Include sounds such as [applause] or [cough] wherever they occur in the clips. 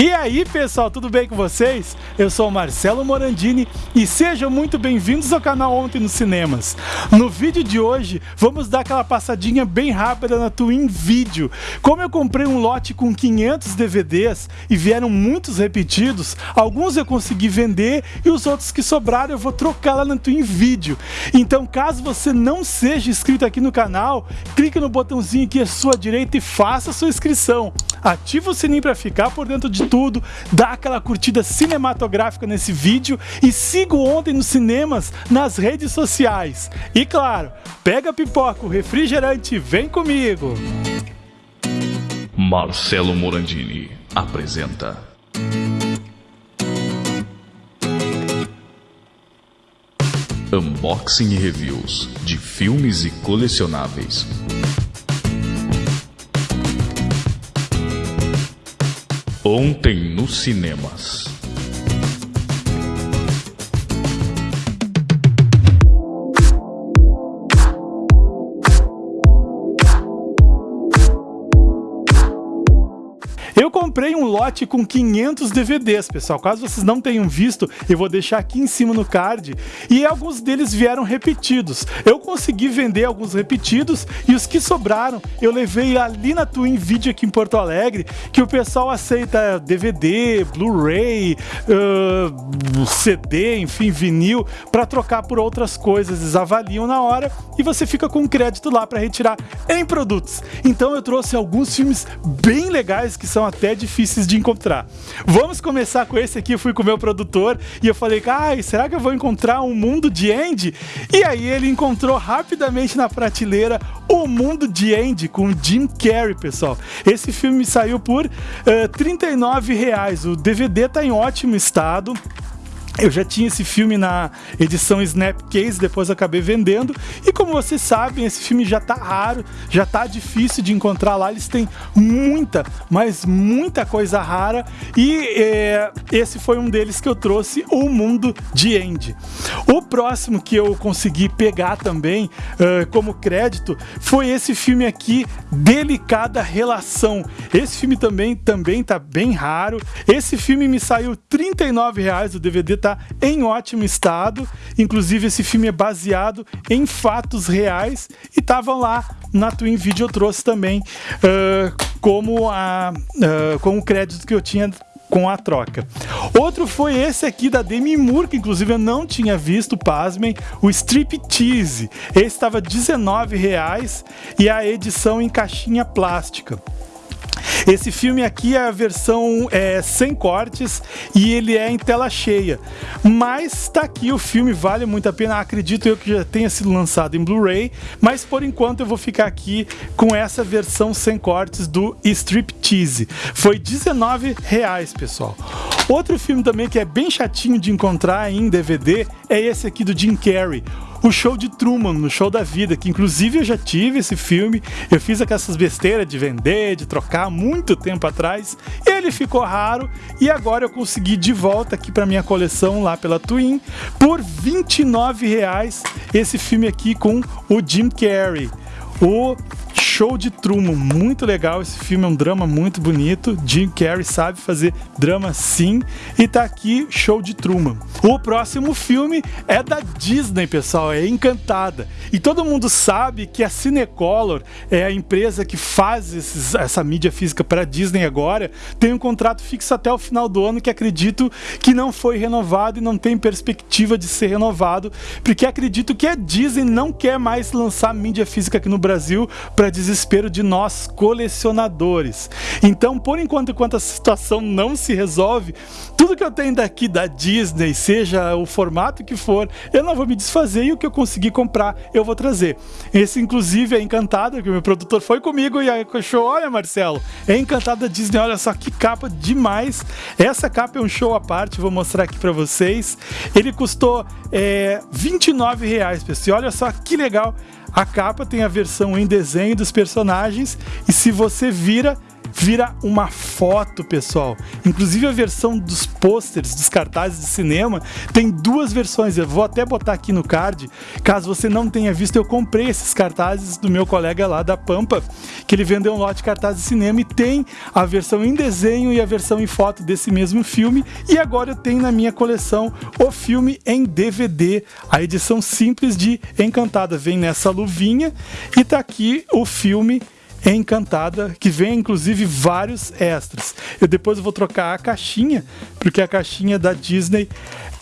E aí pessoal, tudo bem com vocês? Eu sou Marcelo Morandini e sejam muito bem-vindos ao canal Ontem nos Cinemas. No vídeo de hoje, vamos dar aquela passadinha bem rápida na Twin Video. Como eu comprei um lote com 500 DVDs e vieram muitos repetidos, alguns eu consegui vender e os outros que sobraram eu vou trocar lá na Twin Video. Então caso você não seja inscrito aqui no canal, clique no botãozinho aqui à sua direita e faça sua inscrição. Ativa o sininho para ficar por dentro de tudo, dá aquela curtida cinematográfica nesse vídeo e siga ontem nos cinemas nas redes sociais. E claro, pega pipoca, o refrigerante e vem comigo! Marcelo Morandini apresenta. Unboxing e reviews de filmes e colecionáveis. Ontem nos cinemas. Lote com 500 DVDs, pessoal. Caso vocês não tenham visto, eu vou deixar aqui em cima no card. E alguns deles vieram repetidos. Eu consegui vender alguns repetidos e os que sobraram eu levei ali na Twin Video aqui em Porto Alegre, que o pessoal aceita DVD, Blu-ray, uh, CD, enfim, vinil, para trocar por outras coisas. Eles avaliam na hora e você fica com crédito lá para retirar em produtos. Então eu trouxe alguns filmes bem legais que são até difíceis de encontrar. Vamos começar com esse aqui, eu fui com o meu produtor e eu falei, ai, será que eu vou encontrar um mundo de Andy? E aí ele encontrou rapidamente na prateleira o Mundo de Andy com Jim Carrey, pessoal. Esse filme saiu por uh, 39 reais. O DVD tá em ótimo estado. Eu já tinha esse filme na edição Snapcase, depois acabei vendendo. E como vocês sabem, esse filme já tá raro, já tá difícil de encontrar lá. Eles têm muita, mas muita coisa rara. E é, esse foi um deles que eu trouxe, O Mundo de Andy. O próximo que eu consegui pegar também uh, como crédito foi esse filme aqui, Delicada Relação. Esse filme também, também tá bem raro. Esse filme me saiu 39 reais, o DVD tá está em ótimo estado. Inclusive, esse filme é baseado em fatos reais e estavam lá na Twin Video. Eu trouxe também uh, como, a, uh, como o crédito que eu tinha com a troca. Outro foi esse aqui da Demi Moore, que inclusive eu não tinha visto, pasmem, o Striptease. Esse estava R$19,00 e a edição em caixinha plástica. Esse filme aqui é a versão é, sem cortes e ele é em tela cheia. Mas tá aqui o filme, vale muito a pena. Acredito eu que já tenha sido lançado em Blu-ray, mas por enquanto eu vou ficar aqui com essa versão sem cortes do Striptease. Foi 19,00 reais, pessoal. Outro filme também que é bem chatinho de encontrar em DVD é esse aqui do Jim Carrey o show de Truman, no show da vida, que inclusive eu já tive esse filme, eu fiz aquelas besteiras de vender, de trocar muito tempo atrás, ele ficou raro e agora eu consegui de volta aqui para minha coleção lá pela Twin por 29 reais esse filme aqui com o Jim Carrey. O Show de Truman, muito legal esse filme, é um drama muito bonito. Jim Carrey sabe fazer drama sim. E tá aqui Show de Truman. O próximo filme é da Disney, pessoal, é Encantada. E todo mundo sabe que a Cinecolor é a empresa que faz esses, essa mídia física para Disney agora. Tem um contrato fixo até o final do ano que acredito que não foi renovado e não tem perspectiva de ser renovado, porque acredito que a Disney não quer mais lançar mídia física aqui no Brasil para Disney desespero de nós colecionadores. Então, por enquanto, enquanto a situação não se resolve, tudo que eu tenho daqui da Disney, seja o formato que for, eu não vou me desfazer e o que eu conseguir comprar, eu vou trazer. Esse, inclusive, é Encantada, que o meu produtor foi comigo e achou, olha, Marcelo, é Encantada Disney, olha só que capa demais. Essa capa é um show à parte, vou mostrar aqui para vocês. Ele custou é, 29 reais, pessoal. Olha só que legal. A capa tem a versão em desenho dos personagens e se você vira vira uma foto, pessoal. Inclusive a versão dos pôsteres, dos cartazes de cinema, tem duas versões. Eu vou até botar aqui no card. Caso você não tenha visto, eu comprei esses cartazes do meu colega lá da Pampa, que ele vendeu um lote de cartazes de cinema e tem a versão em desenho e a versão em foto desse mesmo filme. E agora eu tenho na minha coleção o filme em DVD, a edição simples de Encantada. Vem nessa luvinha e tá aqui o filme Encantada, que vem inclusive vários extras. Eu depois vou trocar a caixinha, porque a caixinha da Disney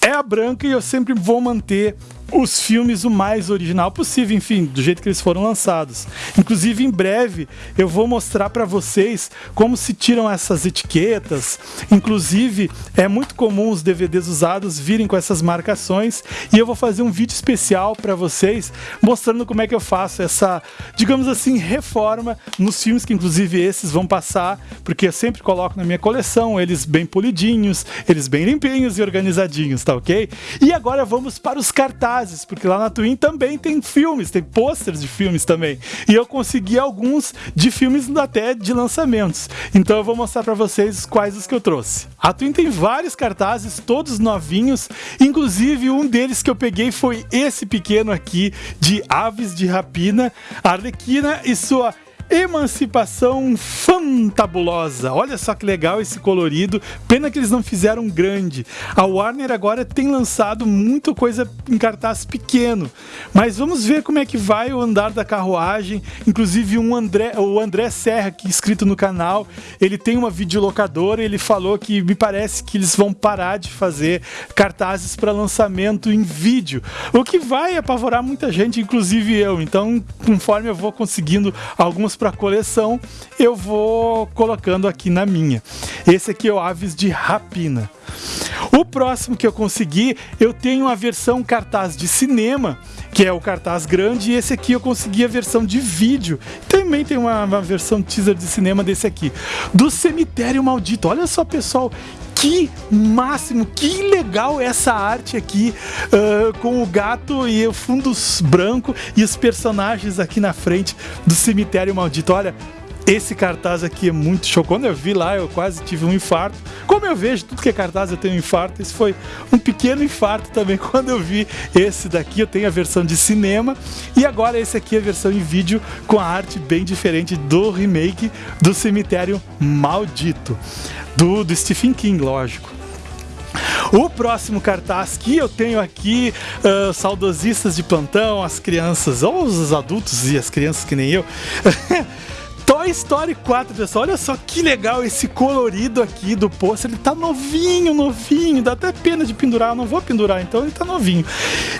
é a branca e eu sempre vou manter os filmes o mais original possível, enfim, do jeito que eles foram lançados. Inclusive, em breve, eu vou mostrar para vocês como se tiram essas etiquetas. Inclusive, é muito comum os DVDs usados virem com essas marcações e eu vou fazer um vídeo especial para vocês mostrando como é que eu faço essa, digamos assim, reforma nos filmes que inclusive esses vão passar, porque eu sempre coloco na minha coleção eles bem polidinhos, eles bem limpinhos e organizadinhos, tá ok? E agora vamos para os cartazes cartazes, porque lá na Twin também tem filmes, tem pôsteres de filmes também. E eu consegui alguns de filmes até de lançamentos. Então eu vou mostrar para vocês quais os que eu trouxe. A Twin tem vários cartazes, todos novinhos, inclusive um deles que eu peguei foi esse pequeno aqui de Aves de Rapina, Arlequina e sua Emancipação Fantabulosa. Olha só que legal esse colorido. Pena que eles não fizeram grande. A Warner agora tem lançado muita coisa em cartaz pequeno. Mas vamos ver como é que vai o andar da carruagem. Inclusive um André, o André Serra, que é inscrito no canal, ele tem uma videolocadora. Ele falou que me parece que eles vão parar de fazer cartazes para lançamento em vídeo. O que vai apavorar muita gente, inclusive eu. Então, conforme eu vou conseguindo algumas para coleção, eu vou colocando aqui na minha. Esse aqui é o Aves de Rapina. O próximo que eu consegui, eu tenho a versão cartaz de cinema, que é o cartaz grande, e esse aqui eu consegui a versão de vídeo. Também tem uma, uma versão teaser de cinema desse aqui. Do Cemitério Maldito. Olha só, pessoal, que máximo, que legal essa arte aqui uh, com o gato e o fundo branco e os personagens aqui na frente do cemitério maldito. Olha, esse cartaz aqui é muito show. Quando eu vi lá, eu quase tive um infarto. Como eu vejo tudo que é cartaz, eu tenho um infarto. Esse foi um pequeno infarto também [laughs] quando eu vi esse daqui. Eu tenho a versão de cinema e agora esse aqui é a versão em vídeo com a arte bem diferente do remake do Cemitério Maldito do, do Stephen King, lógico. O próximo cartaz que eu tenho aqui, uh, saudosistas de plantão, as crianças, ou os adultos e as crianças que nem eu. [laughs] Toy Story 4, pessoal. Olha só que legal esse colorido aqui do pôster. Ele tá novinho, novinho. Dá até pena de pendurar. Eu não vou pendurar, então ele tá novinho.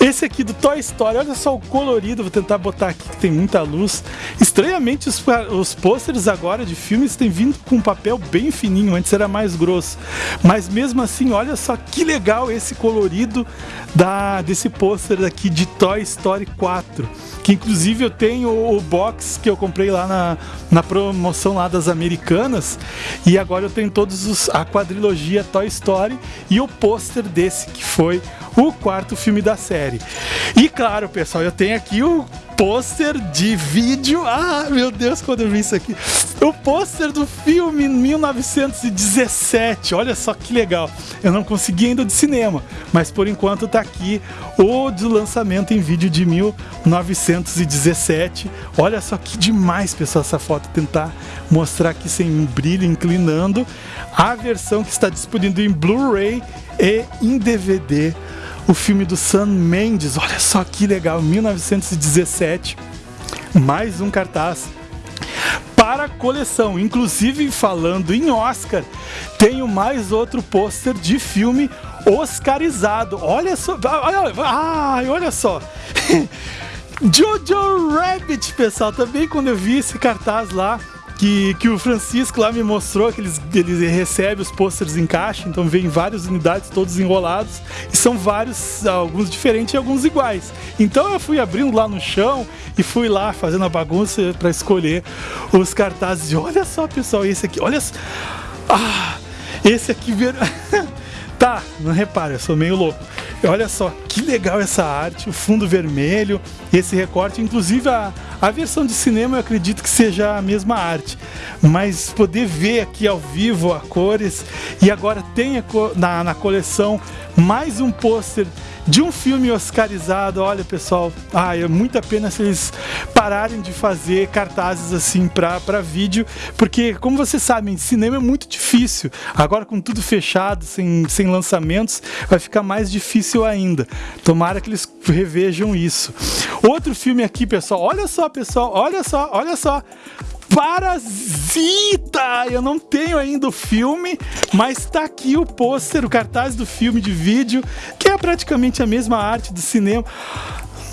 Esse aqui do Toy Story, olha só o colorido. Vou tentar botar aqui que tem muita luz. Estranhamente, os, os pôsteres agora de filmes têm vindo com um papel bem fininho. Antes era mais grosso. Mas mesmo assim, olha só que legal esse colorido da, desse pôster aqui de Toy Story 4. Que inclusive eu tenho o box que eu comprei lá na na promoção lá das americanas e agora eu tenho todos os a quadrilogia Toy Story e o pôster desse que foi o quarto filme da série. E claro, pessoal, eu tenho aqui o pôster de vídeo. Ah, meu Deus, quando eu vi isso aqui. O pôster do filme 1917. Olha só que legal. Eu não consegui ainda de cinema, mas por enquanto tá aqui o de lançamento em vídeo de 1917. Olha só que demais, pessoal, essa foto. Tentar mostrar aqui sem brilho, inclinando. A versão que está disponível em Blu-ray e em DVD o filme do Sam Mendes. Olha só que legal, 1917. Mais um cartaz para a coleção. Inclusive, falando em Oscar, tenho mais outro pôster de filme oscarizado. Olha só, olha, ai, olha só. [laughs] Jojo Rabbit, pessoal, também quando eu vi esse cartaz lá, que, que o Francisco lá me mostrou que eles, eles recebem os pôsteres em caixa, então vem várias unidades todos enrolados e são vários, alguns diferentes e alguns iguais. Então eu fui abrindo lá no chão e fui lá fazendo a bagunça para escolher os cartazes. E olha só, pessoal, esse aqui, olha só. Ah, esse aqui, [laughs] tá, não repare, eu sou meio louco. Olha só que legal essa arte, o fundo vermelho, esse recorte, inclusive a, a versão de cinema eu acredito que seja a mesma arte, mas poder ver aqui ao vivo a cores e agora tem na, na coleção mais um pôster de um filme oscarizado. Olha, pessoal, ah, é muita pena se eles pararem de fazer cartazes assim para vídeo, porque, como vocês sabem, cinema é muito difícil. Agora, com tudo fechado, sem, sem lançamentos, vai ficar mais difícil ainda. Tomara que eles revejam isso. Outro filme aqui, pessoal, olha só, pessoal, olha só, olha só. Parasita! Eu não tenho ainda o filme, mas tá aqui o pôster, o cartaz do filme de vídeo, que é praticamente a mesma arte do cinema.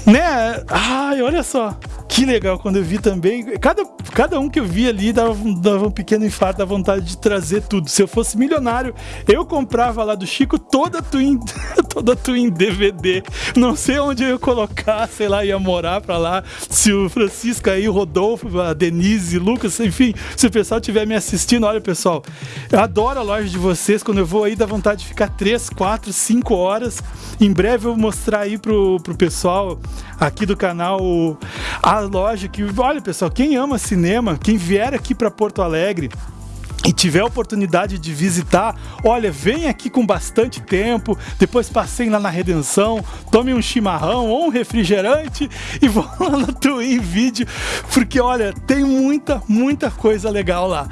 Né? Ai, olha só. Que legal quando eu vi também. Cada, cada um que eu vi ali dava, dava um pequeno infarto da vontade de trazer tudo. Se eu fosse milionário, eu comprava lá do Chico toda a Twin, [laughs] toda a Twin DVD. Não sei onde eu ia colocar, sei lá, ia morar pra lá. Se o Francisco aí, o Rodolfo, a Denise, Lucas, enfim, se o pessoal estiver me assistindo, olha pessoal, eu adoro a loja de vocês. Quando eu vou aí, dá vontade de ficar 3, 4, 5 horas. Em breve eu vou mostrar aí pro, pro pessoal aqui do canal a loja que, olha pessoal, quem ama cinema, quem vier aqui para Porto Alegre, e tiver oportunidade de visitar, olha, vem aqui com bastante tempo, depois passei lá na Redenção, tome um chimarrão ou um refrigerante e [laughs] vou lá no Twin Vídeo, porque olha, tem muita, muita coisa legal lá.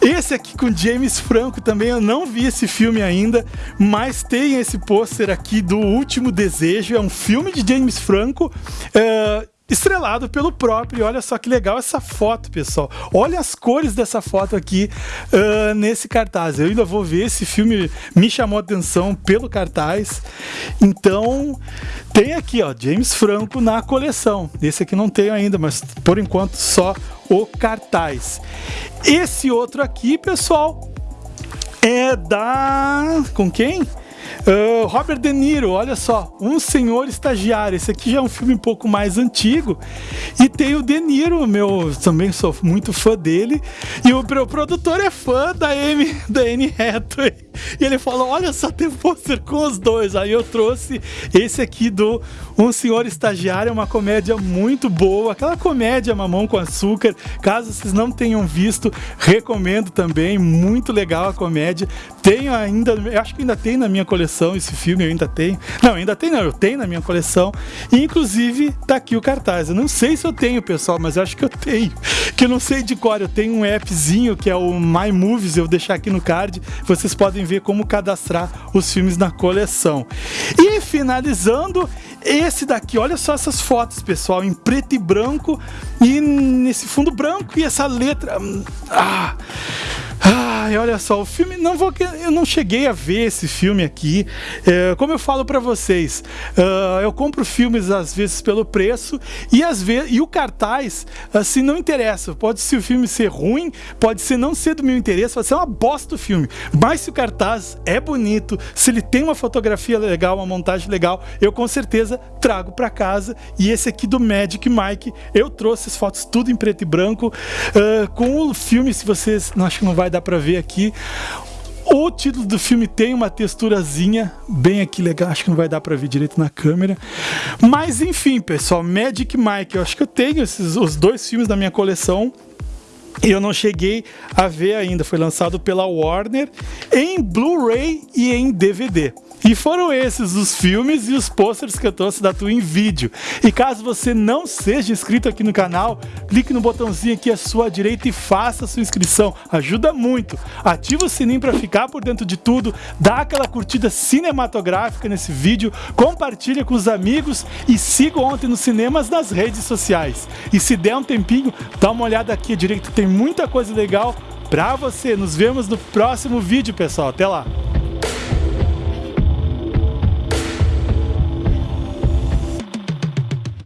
Esse aqui com James Franco também, eu não vi esse filme ainda, mas tem esse pôster aqui do Último Desejo, é um filme de James Franco, uh, estrelado pelo próprio. Olha só que legal essa foto, pessoal. Olha as cores dessa foto aqui uh, nesse cartaz. Eu ainda vou ver esse filme, me chamou a atenção pelo cartaz. Então, tem aqui, ó, James Franco na coleção. Esse aqui não tenho ainda, mas por enquanto só o cartaz. Esse outro aqui, pessoal, é da. Com quem? Uh, Robert De Niro, olha só, Um Senhor Estagiário. Esse aqui já é um filme um pouco mais antigo. E tem o De Niro, meu, também sou muito fã dele. E o meu produtor é fã da Amy, da Anne Hathaway. E ele falou: Olha só, tem pôster com os dois. Aí eu trouxe esse aqui do Um Senhor Estagiário, é uma comédia muito boa. Aquela comédia mamão com açúcar. Caso vocês não tenham visto, recomendo também. Muito legal a comédia. Tenho ainda, acho que ainda tem na minha coleção coleção esse filme, eu ainda tenho. Não, ainda tem não, eu tenho na minha coleção. E, inclusive, tá aqui o cartaz. Eu não sei se eu tenho, pessoal, mas eu acho que eu tenho. Que eu não sei de cor, eu tenho um appzinho que é o My Movies, eu vou deixar aqui no card. Vocês podem ver como cadastrar os filmes na coleção. E finalizando, esse daqui, olha só essas fotos, pessoal, em preto e branco e nesse fundo branco e essa letra. Ah! Ai, olha só, o filme não vou, eu não cheguei a ver esse filme aqui. É, como eu falo para vocês, uh, eu compro filmes às vezes pelo preço e às vezes e o cartaz assim não interessa. Pode ser o filme ser ruim, pode ser não ser do meu interesse, pode ser uma bosta o filme. Mas se o cartaz é bonito, se ele tem uma fotografia legal, uma montagem legal, eu com certeza trago para casa. E esse aqui do Magic Mike, eu trouxe as fotos tudo em preto e branco uh, com o filme. Se vocês, não acho que não vai dar para ver aqui. O título do filme tem uma texturazinha bem aqui legal, acho que não vai dar para ver direito na câmera. Mas enfim, pessoal, Magic Mike, eu acho que eu tenho esses, os dois filmes da minha coleção. E eu não cheguei a ver ainda, foi lançado pela Warner em Blu-ray e em DVD. E foram esses os filmes e os posters que eu trouxe da Twin Video. E caso você não seja inscrito aqui no canal, clique no botãozinho aqui à sua direita e faça a sua inscrição. Ajuda muito. Ativa o sininho para ficar por dentro de tudo, dá aquela curtida cinematográfica nesse vídeo, compartilha com os amigos e siga ontem nos cinemas nas redes sociais. E se der um tempinho, dá uma olhada aqui à direita, tem muita coisa legal para você. Nos vemos no próximo vídeo, pessoal. Até lá!